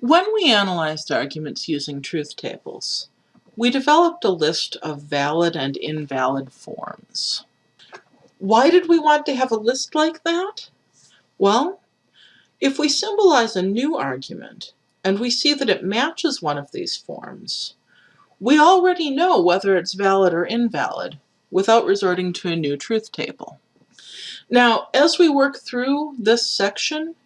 When we analyzed arguments using truth tables, we developed a list of valid and invalid forms. Why did we want to have a list like that? Well, if we symbolize a new argument and we see that it matches one of these forms, we already know whether it's valid or invalid without resorting to a new truth table. Now, as we work through this section,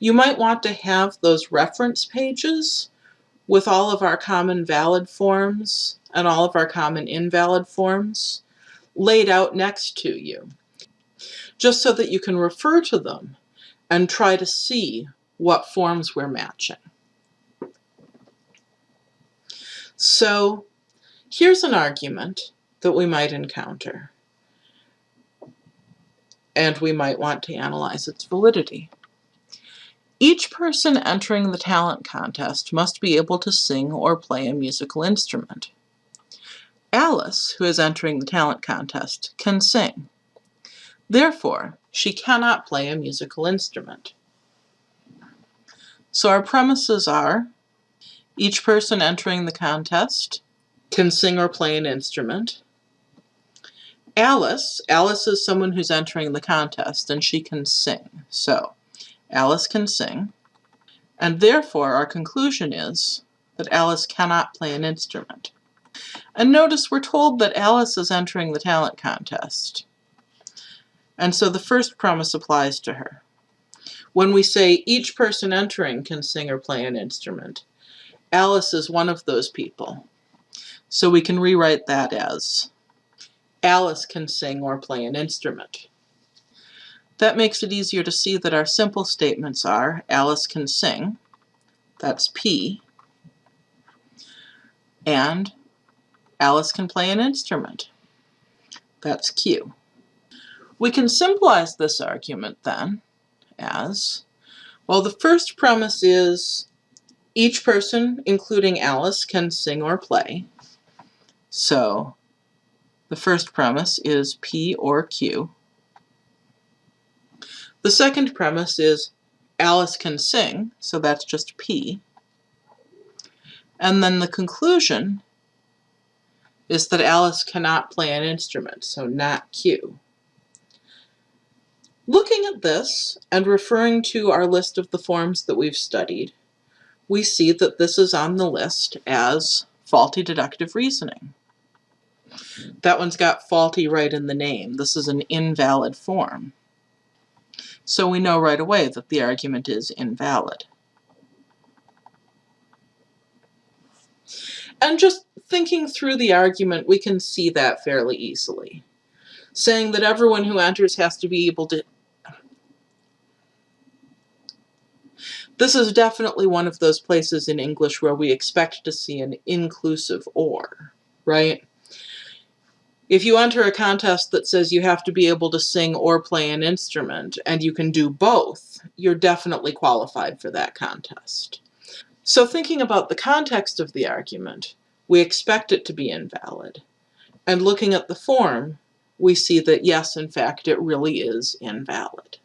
you might want to have those reference pages with all of our common valid forms and all of our common invalid forms laid out next to you, just so that you can refer to them and try to see what forms we're matching. So here's an argument that we might encounter, and we might want to analyze its validity. Each person entering the talent contest must be able to sing or play a musical instrument. Alice, who is entering the talent contest, can sing. Therefore, she cannot play a musical instrument. So our premises are each person entering the contest can sing or play an instrument. Alice, Alice is someone who's entering the contest and she can sing. So Alice can sing. And therefore our conclusion is that Alice cannot play an instrument. And notice we're told that Alice is entering the talent contest. And so the first premise applies to her. When we say each person entering can sing or play an instrument, Alice is one of those people. So we can rewrite that as Alice can sing or play an instrument. That makes it easier to see that our simple statements are Alice can sing, that's P, and Alice can play an instrument, that's Q. We can symbolize this argument then as, well the first premise is each person, including Alice, can sing or play. So the first premise is P or Q. The second premise is Alice can sing, so that's just P. And then the conclusion is that Alice cannot play an instrument, so not Q. Looking at this and referring to our list of the forms that we've studied, we see that this is on the list as faulty disjunctive reasoning. That one's got faulty right in the name. This is an invalid form. So we know right away that the argument is invalid. And just thinking through the argument, we can see that fairly easily. Saying that everyone who enters has to be able to... This is definitely one of those places in English where we expect to see an inclusive or, right? If you enter a contest that says you have to be able to sing or play an instrument, and you can do both, you're definitely qualified for that contest. So thinking about the context of the argument, we expect it to be invalid. And looking at the form, we see that yes, in fact, it really is invalid.